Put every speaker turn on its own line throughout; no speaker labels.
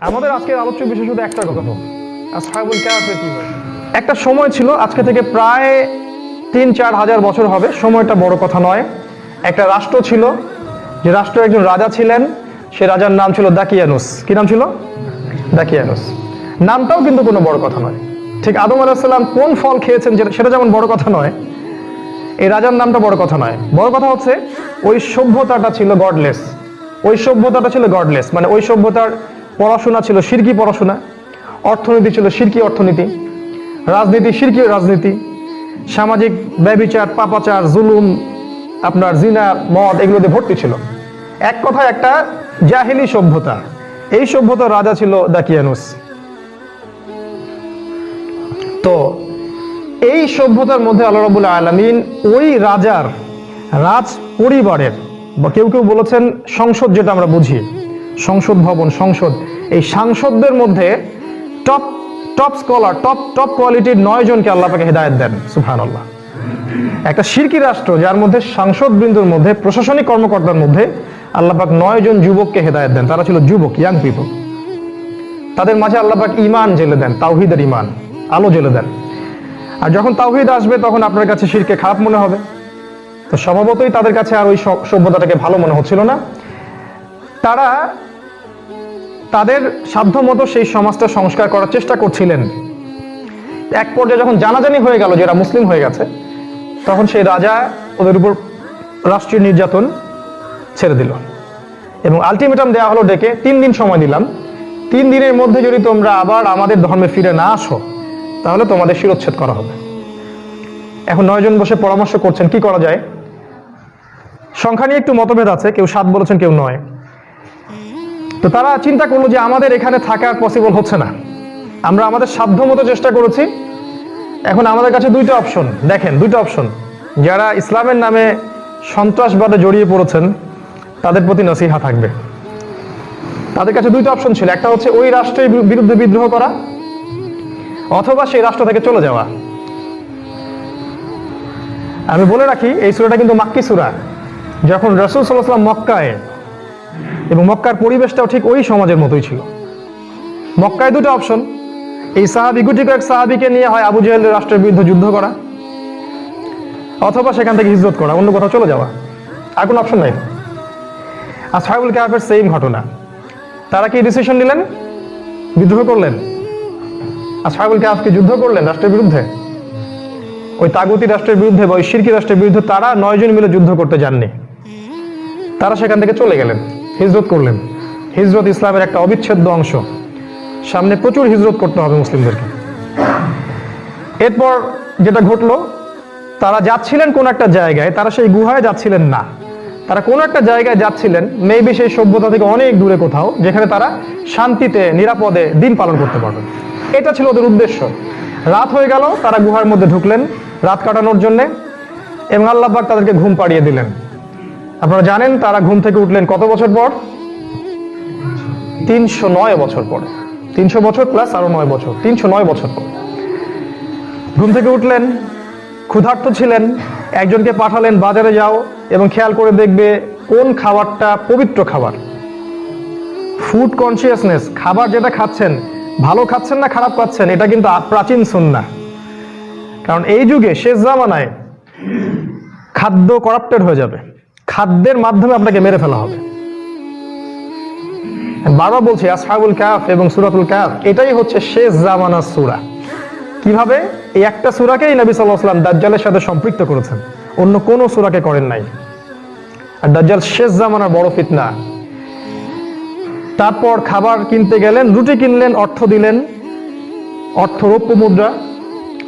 আমাদের আজকের আলোচ্য বিষয় শুধু একটা কথা একটা সময় ছিল, আজকে থেকে প্রায় তিন, চার হাজার বছর হবে, সময়টা বড় কথা নয়। একটা রাষ্ট্র ছিল, যে রাষ্ট্র একজন রাজা ছিলেন, সে রাজার নাম ছিল দাকিয়ানুস। কি নাম ছিল? দাকিয়ানুস। নামটাও কিন্তু কোনো বড় কথা নয়। ঠিক আদম আলাহিসাল্লাম কোন ফল খেয়েছেন সেটা যেমন বড় কথা নয়, এই রাজার নামটা বড় কথা নয়। বড় কথা হচ্ছে ওই সভ্যতাটা ছিল গডলেস ওই সভ্যতাটা ছিল গডলেস মানে ওই সভ্যতার পড়াশোনা ছিল সিরকি পড়াশোনা, অর্থনীতি ছিল সিরকি অর্থনীতি, রাজনীতি সিরকি রাজনীতি, সামাজিক ব্যবিচার, পাপাচার, জুলুম, আপনার জিনা, মদ এগুলোতে ভর্তি ছিল। এক কথায় একটা জাহেলি সভ্যতা, এই সভ্যতার রাজা ছিল দাকিয়ানুস তো এই সভ্যতার মধ্যে আল্লাহ রবুল্লা আলমিন ওই রাজার রাজ পরিবারের, বা কেউ কেউ বলেছেন সংসদ যেটা আমরা বুঝি, সংসদ ভবন, সংসদ এই সাংসদদের মধ্যে top top scholar top top কোয়ালিটির নয় জনকে আল্লাহ পাকে হেদায়ত দেন সুফান আল্লাহ একটা শিরকি রাষ্ট্র, যার মধ্যে সাংসদ বৃন্দর মধ্যে, প্রশাসনিক কর্মকর্তার মধ্যে আল্লাহ পাক নয় জন যুবককে হেদায়ত দেন। তারা ছিল যুবক ইয়াং পিপল তাদের মাঝে আল্লাহ পাক ইমান জেলে দেন, তাওহিদের ইমান আলো জেলে দেন। আর যখন তাওহিদ আসবে, তখন আপনার কাছে শিরকে খারাপ মনে হবে। তো স্বভাবতই তাদের কাছে আর ওই সভ্যতাটাকে ভালো মনে হচ্ছিল না। তারা তাদের সাধ্যমতো সেই সমাজটা সংস্কার করার চেষ্টা করছিলেন। এক পর্যায়ে যখন জানাজানি হয়ে গেল যে এরা মুসলিম হয়ে গেছে, তখন সেই রাজা ওদের উপর রাষ্ট্রীয় নির্যাতন ছেড়ে দিল। এবং আলটিমেটাম দেওয়া হলো ডেকে, তিন দিন সময় দিলাম। তিন দিনের মধ্যে যদি তোমরা আবার আমাদের ধর্মে ফিরে না আসো, তাহলে তোমাদের শিরোচ্ছেদ করা হবে। এখন নয়জন বসে পরামর্শ করছেন, কি করা যায়? সংখ্যা নিয়ে একটু মতভেদ আছে, কেউ সাত বলেছেন, কেউ নয়। তো তারা চিন্তা করল যে আমাদের এখানে থাকা পসিবল হচ্ছে না। আমরা আমাদের সাধ্য মতো চেষ্টা করেছি। এখন আমাদের কাছে দুইটা অপশন দেখেন, দুইটা অপশন যারা ইসলামের নামে সন্ত্রাসবাদে জড়িয়ে পড়েছেন, তাদের প্রতি নসিহা থাকবে। তাদের কাছে দুইটা অপশন ছিল। একটা হচ্ছে ওই রাষ্ট্রের বিরুদ্ধে বিদ্রোহ করা, অথবা সেই রাষ্ট্র থেকে চলে যাওয়া। আমি বলে রাখি, এই সুরাটা কিন্তু মাক্কি সুরা। যখন রসুল সাল্লাহাম মক্কায় এবং মক্কার পরিবেশটাও ঠিক ওই সমাজের মতোই ছিল। মক্কায় দুটো অপশন। এই সাহাবি গুটি কয়েক সাহাবিকে নিয়ে হয় আবু জাহেলের রাষ্ট্রের বিরুদ্ধে যুদ্ধ করা, অথবা সেখান থেকে হিজরত করা, অন্য কোথাও চলে যাওয়া। আর কোনো অপশন নাই। আর সাহেবুল কাহাফের সেম ঘটনা। তারা কি ডিসিশন নিলেন? বিদ্রোহ করলেন। আর সাহেবুল কাহাফকে যুদ্ধ করলেন রাষ্ট্রের বিরুদ্ধে? ওই তাগুতি রাষ্ট্রের বিরুদ্ধে বা ওই শিরকি রাষ্ট্রের বিরুদ্ধে তারা নয়জন মিলে যুদ্ধ করতে যাননি। তারা সেখান থেকে চলে গেলেন। হিজরত করলেন। হিজরত ইসলামের একটা অবিচ্ছেদ্য অংশ। সামনে প্রচুর হিজরত করতে হবে মুসলিমদেরকে। এরপর যেটা ঘটলো, তারা যাচ্ছিলেন কোন একটা জায়গায়, তারা সেই গুহায় যাচ্ছিলেন না। তারা কোন একটা জায়গায় যাচ্ছিলেন মেবি সেই সভ্যতা থেকে অনেক দূরে কোথাও, যেখানে তারা শান্তিতে, নিরাপদে দিন পালন করতে পারবেন। এটা ছিল ওদের উদ্দেশ্য। রাত হয়ে গেল, তারা গুহার মধ্যে ঢুকলেন, রাত কাটানোর জন্য, এবং আল্লাহবাক তাদেরকে ঘুম পাড়িয়ে দিলেন। আপনারা জানেন তারা ঘুম থেকে উঠলেন কত বছর পর? তিনশো নয় বছর পরে। তিনশো বছর প্লাস আরও নয় বছর। তিনশো নয় বছর পর। ঘুম থেকে উঠলেন, ক্ষুধার্ত ছিলেন, একজনকে পাঠালেন, বাজারে যাও এবং খেয়াল করে দেখবে কোন খাবারটা পবিত্র খাবার। ফুড কনসিয়াসনেস খাবার যেটা খাচ্ছেন, ভালো খাচ্ছেন না খারাপ খাচ্ছেন, এটা কিন্তু প্রাচীন সুন্না। কারণ এই যুগে শেষ জামানায় খাদ্য করাপ্টেড হয়ে যাবে। খাদ্যের মাধ্যমে আপনাকে মেরে ফেলা হবে। বারবার বলছি, আসহাবুল কাফ এবং সুরাতুল কাফ এটাই হচ্ছে শেষ জামানার সুরা। কীভাবে? এই একটা সুরাকেই নবী সাল্লাহ সাল্লাম দাজ্জালের সাথে সম্পৃক্ত করেছেন। অন্য কোনো সুরাকে করেন নাই। আর দাজ্জাল শেষ জামানার বড় ফিতনা। তারপর খাবার কিনতে গেলেন, রুটি কিনলেন, অর্থ দিলেন, অর্থ রৌপ্য মুদ্রা।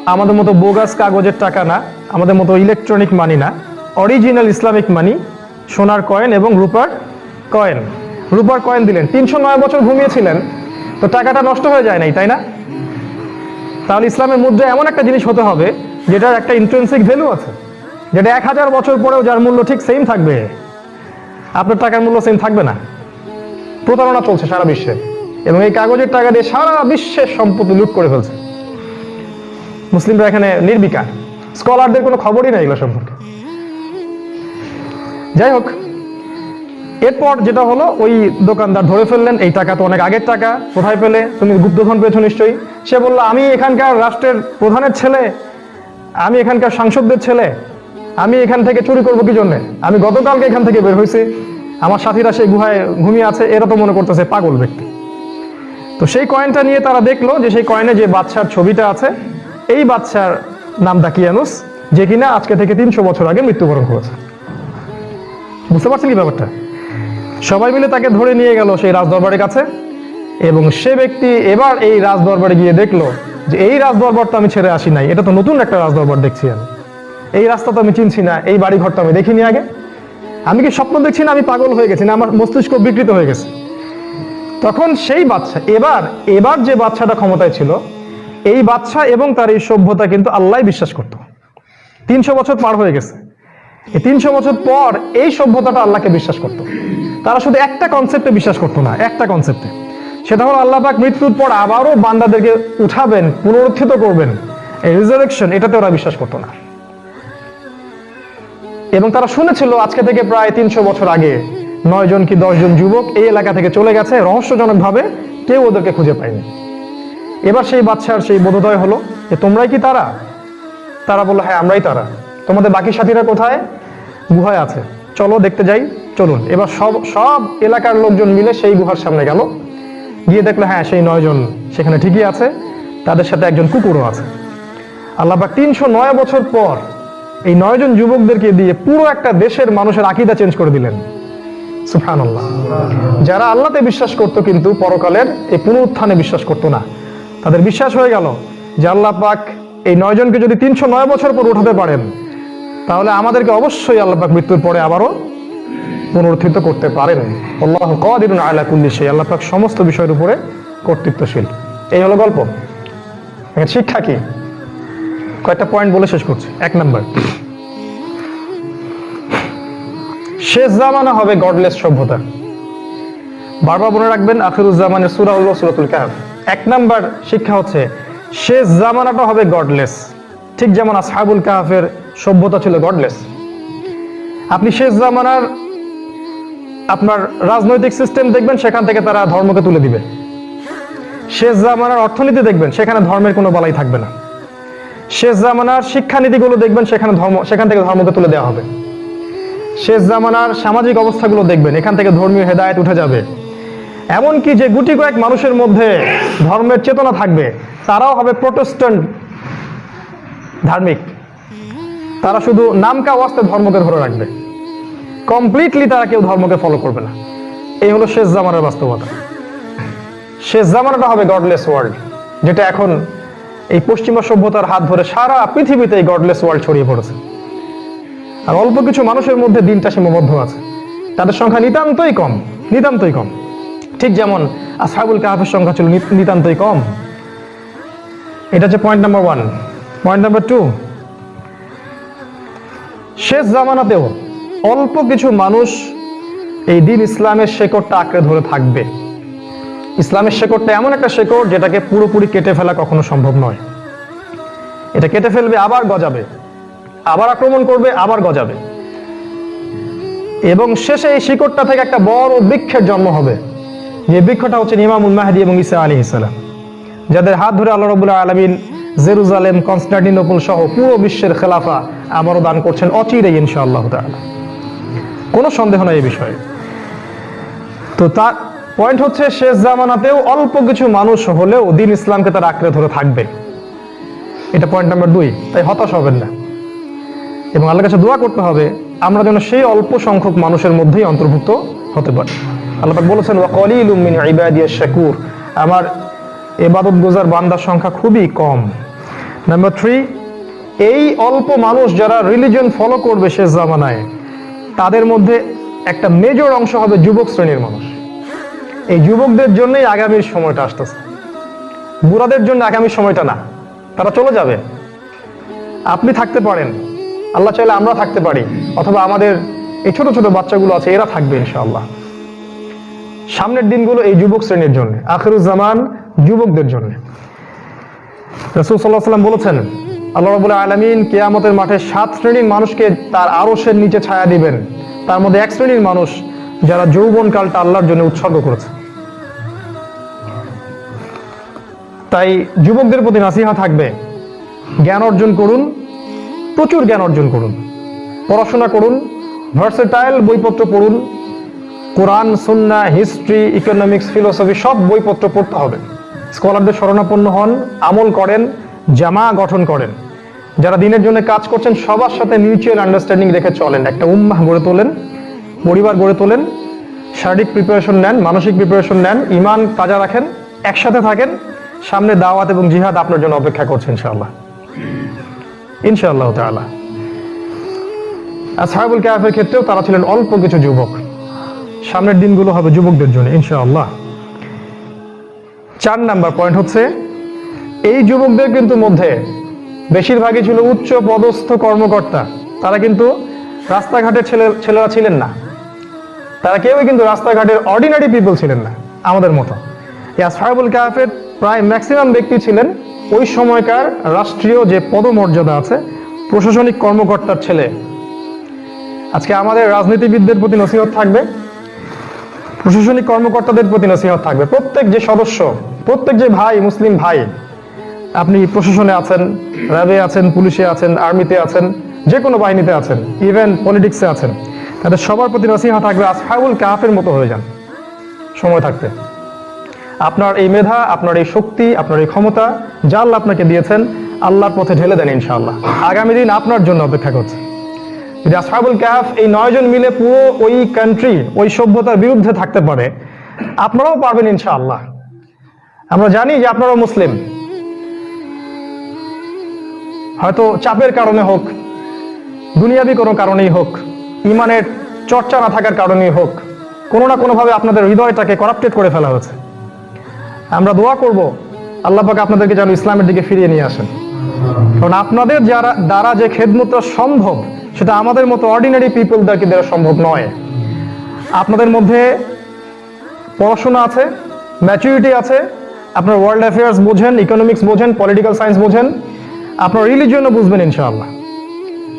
আমাদের মতো বোগাস কাগজের টাকা না, আমাদের মতো ইলেকট্রনিক মানি না অরিজিনাল ইসলামিক মানি সোনার কয়েন এবং রূপার কয়েন। রূপার কয়েন দিলেন। তিনশো নয় বছর ঘুমিয়েছিলেন। তো টাকাটা নষ্ট হয়ে যায় নাই, তাই না? তাহলে ইসলামের মুদ্রা এমন একটা জিনিস হতে হবে, যেটার একটা ইন্ট্রেন্সিক ভ্যালু আছে, যেটা এক হাজার বছর পরেও যার মূল্য ঠিক সেম থাকবে। আপনার টাকার মূল্য সেম থাকবে না। প্রতারণা চলছে সারা বিশ্বে, এবং এই কাগজের টাকা দিয়ে সারা বিশ্বের সম্পত্তি লুট করে ফেলছে। মুসলিমরা এখানে নির্বিকার। স্কলারদের কোনো খবরই নেই এগুলো সম্পর্কে। যাই হোক এরপর যেটা হলো, ওই দোকানদার ধরে ফেললেন, এই টাকা তো অনেক আগের টাকা, কোথায় পেলে? তুমি গুপ্তধন পেয়েছ নিশ্চয়ই। সে বলল, আমি এখানকার রাষ্ট্রের প্রধানের ছেলে, আমি এখানকার সাংসদদের ছেলে, আমি এখান থেকে চুরি করব কি জন্যে? আমি গতকালকে এখান থেকে বের হয়েছি, আমার সাথীরা সেই গুহায় ঘুমিয়ে আছে, এরা তো মনে করতেছে পাগল ব্যক্তি। তো সেই কয়েনটা নিয়ে তারা দেখল যে সেই কয়েনে যে বাচ্চার ছবিটা আছে, এই বাচ্চার নাম দাকিয়ানুস যে কিনা আজকে থেকে তিনশো বছর আগে মৃত্যুবরণ করেছে। বুঝতে পারছেন কি ব্যাপারটা? সবাই মিলে তাকে ধরে নিয়ে গেল সেই রাজদরবারের কাছে এবং সে ব্যক্তি এবার এই রাজদরবারে গিয়ে দেখল যে এই রাজদরবার তো আমি ছেড়ে আসি নাই। এটা তো নতুন একটা রাজদরবার দেখছি আমি। এই রাস্তা তো আমি চিনছি না, এই বাড়ি ঘর তো আমি দেখিনি আগে। আমি কি স্বপ্ন দেখছি না আমি পাগল হয়ে গেছি না আমার মস্তিষ্ক বিকৃত হয়ে গেছে? তখন সেই বাচ্চা এবার এবার যে বাচ্চাটা ক্ষমতায় ছিল, এই বাচ্চা এবং তার এই সভ্যতা কিন্তু আল্লাহ বিশ্বাস করত। তিনশো বছর পার হয়ে গেছে। এই তিনশো বছর পর এই সভ্যতাটা আল্লাহকে বিশ্বাস করত। তারা শুধু একটা কনসেপ্টে বিশ্বাস করতো না, একটা কনসেপ্টে সেটা হলো আল্লাহ পাক মৃত্যুর পর আবারও বান্দাদেরকে উঠাবেন, পুনরুত্থিত করবেন। এই রিজারেকশন এটাতে ওরা বিশ্বাস করতো না। এবং তারা শুনেছিল আজকে থেকে প্রায় তিনশো বছর আগে নয় জন কি দশ জন যুবক এই এলাকা থেকে চলে গেছে, রহস্যজনকভাবে কেউ ওদেরকে খুঁজে পায়নি। এবার সেই বাচ্চার সেই বোধোদয় হলো যে তোমরাই কি তারা? তারা বলল হ্যাঁ আমরাই তারা। তোমাদের বাকি সাথীরা কোথায়? গুহায় আছে। চলো, দেখতে যাই। চলুন, এবার সব সব এলাকার লোকজন মিলে সেই গুহার সামনে গেল। গিয়ে দেখল হ্যাঁ সেই নয়জন সেখানে ঠিকই আছে। তাদের সাথে একজন কুকুরও আছে। আল্লাহ পাক তিনশো নয় বছর পর এই নয়জন যুবকদেরকে দিয়ে পুরো একটা দেশের মানুষের আকিদা চেঞ্জ করে দিলেন। সুফান যারা আল্লাহতে বিশ্বাস করতো কিন্তু পরকালের এই পুনরুত্থানে বিশ্বাস করতো না। তাদের বিশ্বাস হয়ে গেল যে আল্লাহ পাক এই নয়জনকে যদি তিনশো নয় বছর পর উঠাতে পারেন তাহলে আমাদেরকে অবশ্যই আল্লাহ মৃত্যুর পরে আবারও পুনরুত্থিত করতে পারেন। আল্লাহ সেই আল্লাহ পাক সমস্ত বিষয়ের উপরে কর্তৃত্বশীল। এই হলো গল্প। শিক্ষা কি? কয়েকটা পয়েন্ট বলে শেষ করছি। এক নাম্বার। শেষ জামানা হবে গডলেস সভ্যতা। বারবার মনে রাখবেন আখিরুজ্জামানের সুরা হল সুরাতুল কাহাফ। এক নাম্বার শিক্ষা হচ্ছে, শেষ জামানাটা হবে গডলেস ঠিক যেমন আসহাবুল কাহাফের সভ্যতা ছিল গডলেস আপনি শেষ জামানার আপনার রাজনৈতিক সিস্টেম দেখবেন, সেখান থেকে তারা ধর্মকে তুলে দিবে। শেষ জামানার অর্থনীতি দেখবেন, সেখানে ধর্মের কোনো বলাই থাকবে না। শেষ জামানার শিক্ষানীতিগুলো দেখবেন, সেখানে ধর্ম, সেখান থেকে ধর্মকে তুলে দেওয়া হবে। শেষ জামানার সামাজিক অবস্থাগুলো দেখবেন, এখান থেকে ধর্মীয় হেদায়েত উঠে যাবে। এমনকি যে গুটি কয়েক মানুষের মধ্যে ধর্মের চেতনা থাকবে, তারাও হবে প্রোটেস্ট্যান্ট ধার্মিক। তারা শুধু নামকা ওয়াস্তে ধর্মকে ধরে রাখবে। কমপ্লিটলি তারা কেউ ধর্মকে ফলো করবে না। এই হলো শেষ জামানার বাস্তবতা। শেষ জামানাটা হবে গডলেস ওয়ার্ল্ড যেটা এখন এই পশ্চিমা সভ্যতার হাত ধরে সারা পৃথিবীতে এই গডলেস ওয়ার্ল্ড ছড়িয়ে পড়েছে। আর অল্প কিছু মানুষের মধ্যে দিনটা সীমাবদ্ধ আছে। তাদের সংখ্যা নিতান্তই কম নিতান্তই কম। ঠিক যেমন আসহাবুল কাহাফের সংখ্যা ছিল নিতান্তই কম। এটা হচ্ছে point number one point number two শেষ জামানাতেও অল্প কিছু মানুষ এই দিন ইসলামের শেকড়টা আঁকড়ে ধরে থাকবে। ইসলামের শেকড়টা এমন একটা শেকড় যেটাকে পুরোপুরি কেটে ফেলা কখনো সম্ভব নয়। এটা কেটে ফেলবে, আবার গজাবে, আবার আক্রমণ করবে, আবার গজাবে। এবং শেষে এই শিকড়টা থেকে একটা বড় বৃক্ষের জন্ম হবে। যে বৃক্ষটা হচ্ছে ইমামুল মাহাদি এবং ইসা আলী ইসলাম যাদের হাত ধরে আল্লাহ রবুল্লাহ আলমিন জেরুজালেম, কনস্টান্টিনোপল সহ পুরো বিশ্বের খেলাফা আবারও দান করছেন অচিরে ইনশাআল্লাহ তাআলা। কোনো সন্দেহ নাই এই বিষয়ে। তো তার পয়েন্ট হচ্ছে, শেষ জামানাতেও অল্প কিছু মানুষ হলেও দিন ইসলামকে তার আঁকড়ে ধরে থাকবে। এটা পয়েন্ট নাম্বার দুই। তাই হতাশ হবেন না। এবং আল্লাহর কাছে দোয়া করতে হবে, আমরা যেন সেই অল্প সংখ্যক মানুষের মধ্যেই অন্তর্ভুক্ত হতে পারি। আল্লাহ বলেছেন শাকুর আমার এবাদত গোজার বান্দার সংখ্যা খুবই কম। নাম্বার থ্রি এই অল্প মানুষ যারা রিলিজন ফলো করবে শেষ জামানায়, তাদের মধ্যে একটা মেজর অংশ হবে যুবক শ্রেণির মানুষ। এই যুবকদের জন্যই আগামীর সময়টা আসতেছে। বুড়াদের জন্য আগামী সময়টা না, তারা চলে যাবে। আপনি থাকতে পারেন, আল্লাহ চাইলে আমরা থাকতে পারি, অথবা আমাদের এই ছোট ছোট বাচ্চাগুলো আছে, এরা থাকবে ইনশাআল্লাহ। সামনের দিনগুলো এই যুবক শ্রেণির জন্য আখিরুজ্জামান যুবকদের জন্য। রসুল সাল্লাহ সাল্লাম বলেছেন আল্লাহ রবুল্লাহ আলমিন কেয়ামতের মাঠে সাত শ্রেণির মানুষকে তার আরসের নিচে ছায়া দিবেন। তার মধ্যে এক শ্রেণির মানুষ যারা যৌবন কালটা আল্লাহর জন্য উৎসর্গ করেছে। তাই যুবকদের প্রতি নাসিহা থাকবে, জ্ঞান অর্জন করুন, প্রচুর জ্ঞান অর্জন করুন, পড়াশোনা করুন ভার্সেটাইল বইপত্র পড়ুন, কোরআন, সুন্না হিস্ট্রি ইকোনমিক্স ফিলোসফি সব বইপত্র পড়তে হবে। স্কলারদের শরণাপন্ন হন, আমল করেন, জামা গঠন করেন। যারা দিনের জন্য কাজ করছেন, সবার সাথে মিউচুয়াল আন্ডারস্ট্যান্ডিং রেখে চলেন। একটা উম্মাহ গড়ে তোলেন, পরিবার গড়ে তোলেন, শারীরিক প্রিপারেশন নেন, মানসিক প্রিপারেশন নেন ইমান তাজা রাখেন, একসাথে থাকেন, সামনে দাওয়াত এবং জিহাদ আপনার জন্য অপেক্ষা করছে ইনশাআল্লাহ। ইনশাআল্লাহ তাআলা। আসহাবুল কাহাফের ক্ষেত্রেও তারা ছিলেন অল্প কিছু যুবক। সামনের দিনগুলো হবে যুবকদের জন্য ইনশাআল্লাহ। চার নাম্বার পয়েন্ট হচ্ছে, এই যুবকদের কিন্তু মধ্যে বেশিরভাগই ছিল উচ্চ পদস্থ কর্মকর্তা। তারা কিন্তু রাস্তাঘাটের ছেলে ছেলেরা ছিলেন না। তারা কেউই কিন্তু রাস্তাঘাটের অর্ডিনারি পিপল ছিলেন না, আমাদের মতো। ইয়াসহাবুল কাহাফের প্রায় ম্যাক্সিমাম ব্যক্তি ছিলেন ওই সময়কার রাষ্ট্রীয় যে পদমর্যাদা আছে, প্রশাসনিক কর্মকর্তার ছেলে। আজকে আমাদের রাজনীতিবিদদের প্রতি নসিহত থাকবে, প্রশাসনিক কর্মকর্তাদের প্রতি নসিহত থাকবে। প্রত্যেক যে সদস্য, প্রত্যেক যে ভাই, মুসলিম ভাই আপনি প্রশাসনে আছেন, র্যাবে আছেন, পুলিশে আছেন, আর্মিতে আছেন যে কোনো বাহিনীতে আছেন ইভেন পলিটিক্সে আছেন, তাদের সবার প্রতি নসিহা থাকবে আসফাউল কাহাফের মতো হয়ে যান, সময় থাকতে। আপনার এই মেধা, আপনার এই শক্তি, আপনার এই ক্ষমতা আল্লাহ আপনাকে দিয়েছেন, আল্লাহর পথে ঢেলে দেন ইনশাআল্লাহ। আগামী দিন আপনার জন্য অপেক্ষা করছে। যদি আসহাবুল কাহাফ এই নয়জন মিলে পুরো ওই কান্ট্রি ওই সভ্যতার বিরুদ্ধে থাকতে পারে, আপনারাও পারবেন ইনশাআল্লাহ। আমরা জানি যে আপনারাও মুসলিম। হয়তো চাপের কারণে হোক, দুনিয়াবি কোনো কারণেই হোক, ইমানের চর্চা না থাকার কারণেই হোক, কোনো না কোনোভাবে আপনাদের হৃদয়টাকে করাপ্টেড করে ফেলা হয়েছে। আমরা দোয়া করব, আল্লাহ পাক আপনাদেরকে যেন ইসলামের দিকে ফিরিয়ে নিয়ে আসেন। কারণ আপনাদের যারা, দ্বারা যে খেদমতটা সম্ভব, সেটা আমাদের মতো অর্ডিনারি পিপল দ্বারা দেওয়া সম্ভব নয়। আপনাদের মধ্যে পড়াশোনা আছে ম্যাচুরিটি আছে, আপনার ওয়ার্ল্ড অ্যাফেয়ার্স বোঝেন ইকোনমিক্স বোঝেন পলিটিক্যাল সায়েন্স বোঝেন আপনার রিলিজিয়নও বুঝবেন ইনশাআল্লাহ।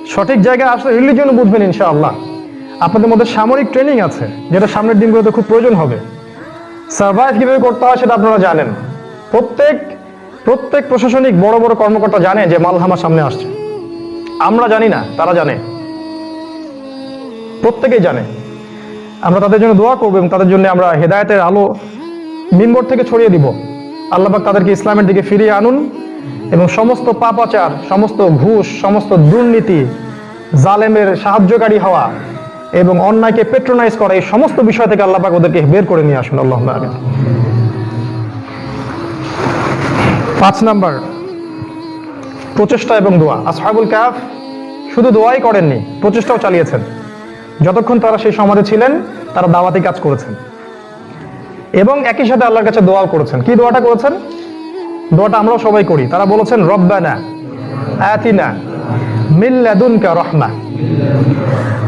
সঠিক জায়গায় আসলে রিলিজিয়নও বুঝবেন ইনশাআল্লাহ। আপনাদের মধ্যে সামরিক ট্রেনিং আছে, যেটা সামনের দিনগুলোতে খুব প্রয়োজন হবে। সার্ভাইভ কীভাবে করতে হয় সেটা আপনারা জানেন। প্রত্যেক প্রত্যেক প্রশাসনিক বড় বড় কর্মকর্তা জানে যে মালহামা সামনে আসছে। আমরা জানি না, তারা জানে। প্রত্যেকেই জানে। আমরা তাদের জন্য দোয়া করব এবং তাদের জন্য আমরা হেদায়েতের আলো মিম্বর থেকে ছড়িয়ে দিব। আল্লাহবাক তাদেরকে ইসলামের দিকে ফিরিয়ে আনুন। এবং সমস্ত পাপাচার, সমস্ত ঘুষ, সমস্ত দুর্নীতি, জালেমের সাহায্যকারী হওয়া এবং অন্যায়কে পেট্রোনাইজ করা, এই সমস্ত বিষয় থেকে আল্লাপাক ওদেরকে বের করে নিয়ে আসুন আল্লাহ পাঁচ নাম্বার, প্রচেষ্টা এবং দোয়া। আসহাবুল কাফ শুধু দোয়াই করেননি, প্রচেষ্টাও চালিয়েছেন। যতক্ষণ তারা সেই সমাজে ছিলেন, তারা দাওয়াতি কাজ করেছেন। এবং একই সাথে আল্লাহর কাছে দোয়াও করেছেন। কি দোয়াটা করেছেন? দোয়াটা আমরাও সবাই করি। তারা বলেছেন, রব্বানা আতিনা মিন লাদুনকা রাহমা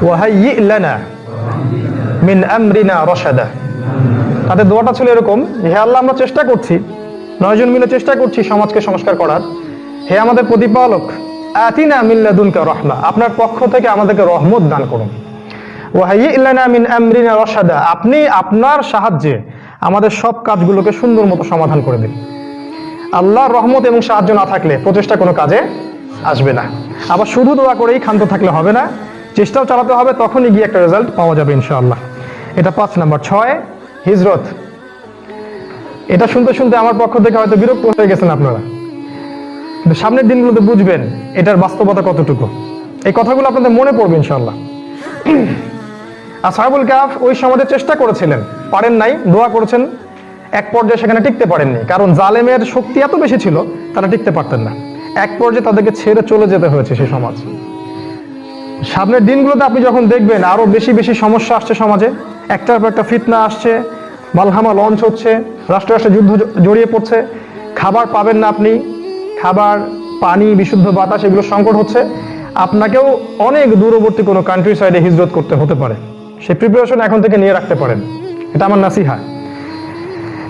ওয়া হাইয়্যি লানা মিন আমরিনা রশাদা। তাদের দোয়াটা ছিল এরকম, হে আল্লাহ, আমরা চেষ্টা করছি নয়জন মিলে চেষ্টা করছি সমাজকে সংস্কার করার। হে আমাদের প্রতিপালক, আতিনা মিল্লাদুনকা রহমা, আপনার পক্ষ থেকে আমাদেরকে রহমত দান করুন। ওয়াহাই ইল্লানা মিন আমরিনা রশাদা, আপনি আপনার সাহায্যে আমাদের সব কাজগুলোকে সুন্দর মতো সমাধান করে দিন। আল্লাহর রহমত এবং সাহায্য না থাকলে প্রচেষ্টা কোনো কাজে আসবে না। আবার শুধু দোয়া করেই ক্ষান্ত থাকলে হবে না, চেষ্টাও চালাতে হবে, তখনই গিয়ে একটা রেজাল্ট পাওয়া যাবে ইনশাআল্লাহ। এটা পাঁচ নাম্বার। ছয়, হিজরত। এটা শুনতে শুনতে আমার পক্ষ থেকে হয়তো বিরক্ত হয়ে গেছেন আপনারা। সামনের দিনগুলোতে বুঝবেন, এটার বাস্তবতা কতটুকু। এই কথাগুলো আপনাদের মনে পড়বে ইনশাল্লাহ আর আসহাবুল কাফ ওই সমাজে চেষ্টা করেছিলেন, পারেন নাই, দোয়া করেছেন এক পর্যায়ে সেখানে টিকতে পারেননি। কারণ জালেমের শক্তি এত বেশি ছিল, তারা টিকতে পারতেন না। এক পর্যায়ে তাদেরকে ছেড়ে চলে যেতে হয়েছে সেই সমাজ। সামনের দিনগুলোতে আপনি যখন দেখবেন, আরও বেশি বেশি সমস্যা আসছে সমাজে। একটার পর একটা ফিতনা আসছে, মালহামা লঞ্চ হচ্ছে রাষ্ট্র রাষ্ট্রে যুদ্ধ জড়িয়ে পড়ছে। খাবার পাবেন না আপনি, খাবার, পানি, বিশুদ্ধ বাতাস, এগুলো সংকট হচ্ছে। আপনাকেও অনেক দূরবর্তী কোনো কান্ট্রি সাইডে হিজরত করতে হতে পারে। সেই প্রিপারেশন এখন থেকে নিয়ে রাখতে পারেন। এটা আমার নাসিহা।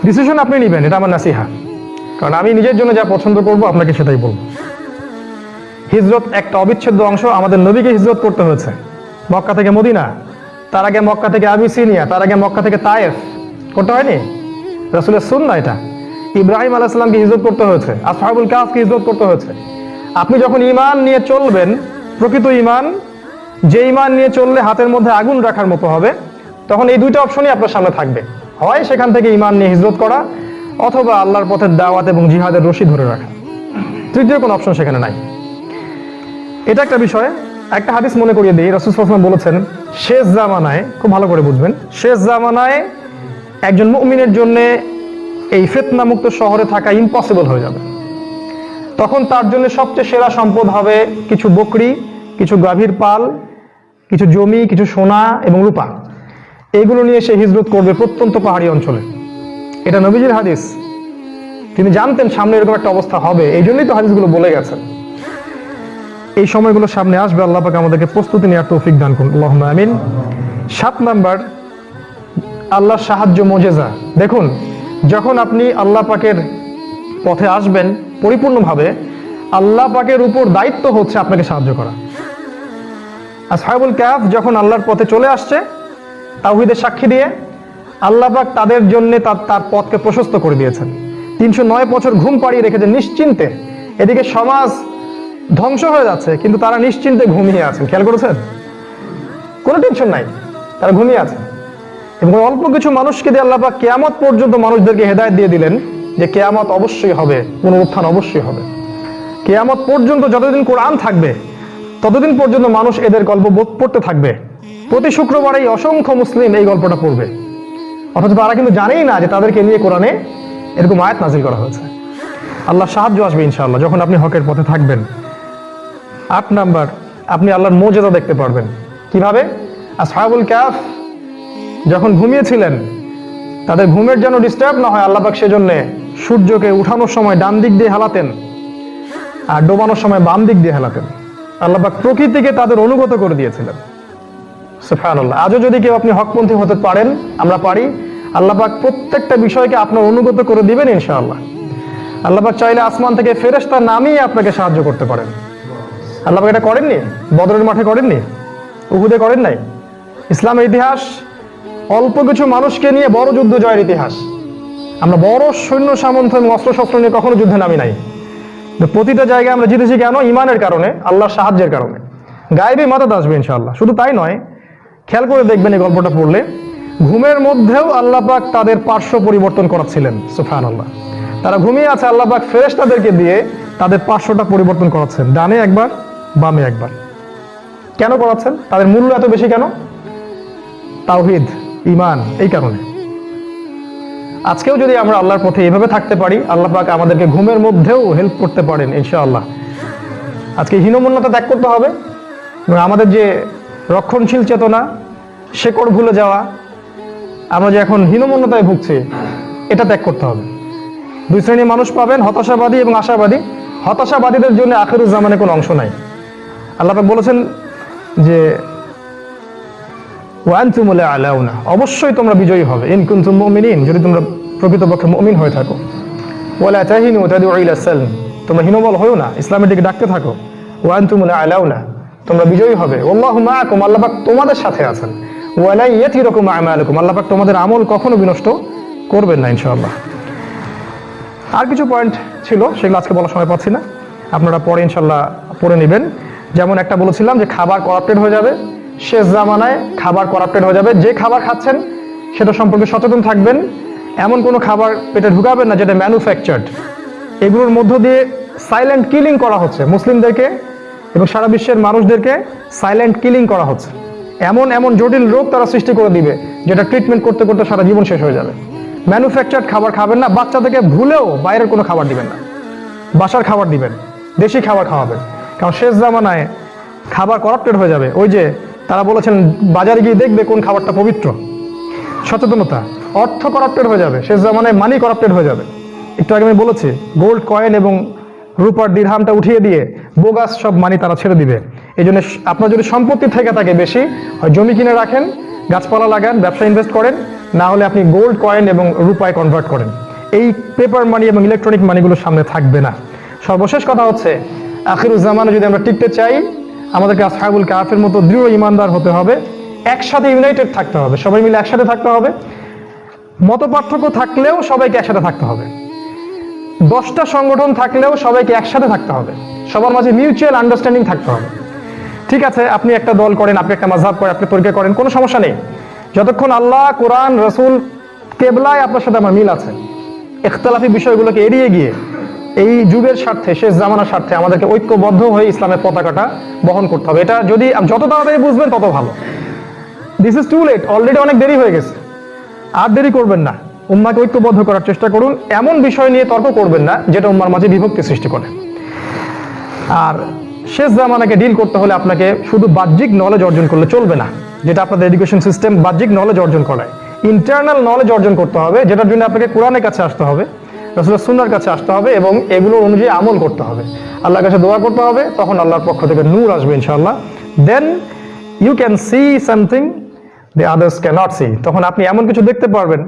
ডিসিশন আপনি নেবেন, এটা আমার নাসিহা। কারণ আমি নিজের জন্য যা পছন্দ করব, আপনাকে সেটাই বলব। হিজরত একটা অবিচ্ছেদ্য অংশ, আমাদের নবীকে হিজরত করতে হয়েছে। মক্কা থেকে মদিনা, তার আগে মক্কা থেকে আবিসিনিয়া, তার আগে মক্কা থেকে তায়েফ। করতে হয়নি? রাসুলের সুন্না এটা। ইব্রাহিম আলাইসাল্লামকে হিজরত করতে হয়েছে, আসহাবুল কাফকে হিজরত করতে হয়েছে। আপনি যখন ইমান নিয়ে চলবেন, প্রকৃত ইমান যে ইমান নিয়ে চললে হাতের মধ্যে আগুন রাখার মতো হবে, তখন এই দুইটা অপশনই আপনার সামনে থাকবে। হয় সেখান থেকে ইমান নিয়ে হিজরত করা অথবা আল্লাহর পথের দাওয়াত এবং জিহাদের রশি ধরে রাখা। তৃতীয় কোনো অপশন সেখানে নাই। এটা একটা বিষয়, একটা হাদিস মনে করিয়ে দিই। রসুল সাল্লাল্লাহু বলেছেন, শেষ জামানায়, খুব ভালো করে বুঝবেন, শেষ জামানায় একজন মুমিনের জন্য এই ফেতনামুক্ত শহরে থাকা ইম্পসিবল হয়ে যাবে। তখন তার জন্য সবচেয়ে সেরা সম্পদ হবে কিছু বকরি, কিছু গাভীর পাল, কিছু জমি, কিছু সোনা এবং রূপা। এগুলো নিয়ে সে হিজরত করবে প্রত্যন্ত পাহাড়ি অঞ্চলে। এটা নবীজির হাদিস। তিনি জানতেন সামনে এরকম একটা অবস্থা হবে, এই জন্যই তো হাদিসগুলো বলে গেছেন। এই সময়গুলো সামনে আসবে, আল্লাহ পাক আমাদেরকে প্রস্তুতি নেওয়ার তৌফিক দান করুন। আল্লাহ আমিন। সাত নাম্বার, আল্লাহর সাহায্য মোজেজা। দেখুন, যখন আপনি আল্লাহ পাকের পথে আসবেন পরিপূর্ণভাবে, আল্লাহ পাকের উপর দায়িত্ব হচ্ছে আপনাকে সাহায্য করা। আসহাবুল ক্যাফ যখন আল্লাহর পথে চলে আসছে তাওহিদের সাক্ষী দিয়ে আল্লাপাক তাদের জন্য তার তার পথকে প্রশস্ত করে দিয়েছেন। তিনশো নয় বছর ঘুম পাড়িয়ে রেখেছে নিশ্চিন্তে। এদিকে সমাজ ধ্বংস হয়ে যাচ্ছে, কিন্তু তারা নিশ্চিন্তে ঘুমিয়ে আছেন। খেয়াল করেছেন? কোনো টেনশন নাই, তারা ঘুমিয়ে আছে এবং অল্প কিছু মানুষকে দিয়ে আল্লাহ কেয়ামত পর্যন্ত মানুষদেরকে হেদায়ত দিয়ে দিলেন যে কেয়ামত অবশ্যই হবে, পুনরুত্থান অবশ্যই হবে। কেয়ামত পর্যন্ত যতদিন কোরআন থাকবে, ততদিন পর্যন্ত মানুষ এদের গল্প পড়তে থাকবে। প্রতি শুক্রবারেই অসংখ্য মুসলিম এই গল্পটা পড়বে। অথচ তারা কিন্তু জানেই না যে তাদেরকে নিয়ে কোরআনে এরকম আয়াত নাজিল করা হয়েছে। আল্লাহ সাহায্য আসবে ইনশাআল্লাহ, যখন আপনি হকের পথে থাকবেন। আট নাম্বার, আপনি আল্লাহর মর্যাদা দেখতে পারবেন। কীভাবে? আসহাবুল ক্যাফ যখন ঘুমিয়েছিলেন, তাদের ঘুমের যেন ডিস্টার্ব না হয় আল্লাপাক সেজন্য সূর্যকে উঠানোর সময় ডান দিক দিয়ে হেলাতেন আর ডোবানোর সময় বাম দিক দিয়ে হেলাতেন। আল্লাপাক প্রকৃতিকে তাদের অনুগত করে দিয়েছিলেন। সুফানুল্লাহ আজও যদি কেউ আপনি হকপন্থী হতে পারেন, আমরা পারি। আল্লাপাক প্রত্যেকটা বিষয়কে আপনার অনুগত করে দিবেন ইনশাআল্লাহ। আল্লাপাক চাইলে আসমান থেকে ফেরেশতা নামিয়ে আপনাকে সাহায্য করতে পারেন। আল্লাপাক এটা করেননি? বদরের মাঠে করেননি? উহুদে করেন নাই? ইসলামের ইতিহাস, অল্প কিছু মানুষকে নিয়ে বড় যুদ্ধ জয়ের ইতিহাস। আমরা বড় সৈন্য, সামন্ত এবং অস্ত্রশস্ত্র নিয়ে কখনো যুদ্ধে নামি নাই। প্রতিটা জায়গায় আমরা জিতেছি কেন? ইমানের কারণে, আল্লাহর সাহায্যের কারণে। গায়েবী মাদাত আসবে ইনশাআল্লাহ। শুধু তাই নয় খেয়াল করে দেখবেন এই গল্পটা পড়লে। ঘুমের মধ্যেও আল্লাহ পাক তাদের পার্শ্ব পরিবর্তন করাচ্ছিলেন সুফান আল্লাহ তারা ঘুমিয়ে আছে, আল্লাহ পাক ফেরেশ তাদেরকে দিয়ে তাদের পার্শ্বটা পরিবর্তন করাচ্ছেন, ডানে একবার, বামে একবার। কেন করাচ্ছেন? তাদের মূল্য এত বেশি কেন? তাওহিদ ইমান এই কারণে। আজকেও যদি আমরা আল্লাহর পথে এভাবে থাকতে পারি, আল্লাহ পাক আমাদেরকে ঘুমের মধ্যেও হেল্প করতে পারেন, ইনশাআল্লাহ। আজকে হীনমন্যতা ত্যাগ করতে হবে আমাদের যে রক্ষণশীল চেতনা শেকড় ভুলে যাওয়া, আমরা যে এখন হীনমন্যতায় ভুগছি, এটা ত্যাগ করতে হবে। দুই শ্রেণির মানুষ পাবেন হতাশাবাদী এবং আশাবাদী। হতাশাবাদীদের জন্য আখেরুজ জামানে কোনো অংশ নাই। আল্লাপাক বলেছেন যে ওয়ানতুমুলা আলাউনা অবশ্যই তোমরা বিজয়ী হবে। ইন কুনতুম মমিন যদি তোমরা প্রকৃতপক্ষে মমিন হয়ে থাকো। ওয়ালা তাহিনু সালম তোমরা হীনবল হয়েও না, ইসলামের দিকে ডাকতে থাকো। ওয়ানতুমুলা আলাউনা তোমরা বিজয়ী হবে। আল্লাহু মাআকুম আল্লাহ পাক তোমাদের সাথে আছেন। ওয়ালা ইয়াতিরকুম আমালুকুম। আল্লাহ পাক তোমাদের আমল কখনো বিনষ্ট করবেন না, ইনশাআল্লাহ। আর কিছু পয়েন্ট ছিল, সেগুলো আজকে বলার সময় পাচ্ছি না। আপনারা পরে ইনশাল্লাহ পড়ে নেবেন। যেমন একটা বলেছিলাম যে খাবার করাপ্টেড হয়ে যাবে, শেষ জামানায় খাবার করাপ্টেড হয়ে যাবে। যে খাবার খাচ্ছেন, সেটা সম্পর্কে সচেতন থাকবেন। এমন কোনো খাবার পেটে ঢুকাবেন না যেটা ম্যানুফ্যাকচার্ড এগুলোর মধ্য দিয়ে সাইলেন্ট কিলিং করা হচ্ছে। মুসলিমদেরকে এবং সারা বিশ্বের মানুষদেরকে সাইলেন্ট কিলিং করা হচ্ছে। এমন এমন জটিল রোগ তারা সৃষ্টি করে দিবে, যেটা ট্রিটমেন্ট করতে করতে সারা জীবন শেষ হয়ে যাবে। ম্যানুফ্যাকচার্ড খাবার খাবেন না বাচ্চাদেরকে ভুলেও বাইরের কোনো খাবার দিবেন না। বাসার খাবার দিবেন, দেশি খাবার খাওয়াবেন। কারণ শেষ জামানায় খাবার করাপ্টেড হয়ে যাবে। ওই যে তারা বলেছেন, বাজারে গিয়ে দেখবে কোন খাবারটা পবিত্র। সচেতনতা, অর্থ করাপ্টেড হয়ে যাবে। শেষ জামানায় মানি করাপ্টেড হয়ে যাবে। একটু আগে আমি বলেছি গোল্ড কয়েন এবং রূপার দিরহামটা উঠিয়ে দিয়ে বোগাস সব মানি তারা ছেড়ে দিবে। এই জন্য আপনার যদি সম্পত্তি থেকে থাকে বেশি জমি কিনে রাখেন, গাছপালা লাগান, ব্যবসা ইনভেস্ট করেন, না হলে আপনি গোল্ড কয়েন এবং রূপায় কনভার্ট করেন। এই পেপার মানি এবং ইলেকট্রনিক মানিগুলো সামনে থাকবে না। সর্বশেষ কথা হচ্ছে আখিরুজ্জামানে যদি আমরা টিকতে চাই, আমাদেরকে আসহাবুল কাফের মতো দৃঢ় ইমানদার হতে হবে, একসাথে ইউনাইটেড থাকতে হবে, সবাই মিলে একসাথে থাকতে হবে। মত পার্থক্য থাকলেও সবাইকে একসাথে থাকতে হবে। দশটা সংগঠন থাকলেও সবাইকে একসাথে থাকতে হবে। সবার মাঝে মিউচুয়াল আন্ডারস্ট্যান্ডিং থাকতে হবে। ঠিক আছে, আপনি একটা দল করেন, আপনি একটা মাঝহাব করেন, আপনি তরিকা করেন, কোনো সমস্যা নেই। যতক্ষণ আল্লাহ, কোরআন, রসুল কেবলায় আপনার সাথে আমার মিল আছে, ইখতলাফি বিষয়গুলোকে এড়িয়ে গিয়ে এই যুগের স্বার্থে, শেষ জামানার স্বার্থে আমাদেরকে ঐক্যবদ্ধ হয়ে ইসলামের পতাকাটা বহন করতে হবে। এটা যদি যত তাড়াতাড়ি বুঝবেন তত ভালো। This is too late already অনেক দেরি হয়ে গেছে। আর দেরি করবেন না। উম্মাকে ঐক্যবদ্ধ করার চেষ্টা করুন। এমন বিষয় নিয়ে তর্ক করবেন না, যেটা উম্মার মাঝে বিভক্তি সৃষ্টি করে। আর শেষ জামানাকে ডিল করতে হলে আপনাকে শুধু বাহ্যিক নলেজ অর্জন করলে চলবে না, যেটা আপনাদের এডুকেশন সিস্টেম বাহ্যিক নলেজ অর্জন করায়। ইন্টারনাল নলেজ অর্জন করতে হবে, যেটার জন্য আপনাকে কোরআনের কাছে আসতে হবে, রসুলের সুন্নার কাছে আসতে হবে এবং এগুলো অনুযায়ী আমল করতে হবে। আল্লাহর কাছে দোয়া করতে হবে, তখন আল্লাহর পক্ষ থেকে নূর আসবে ইনশাআল্লাহ। Then you can see something the others cannot see তখন আপনি এমন কিছু দেখতে পারবেন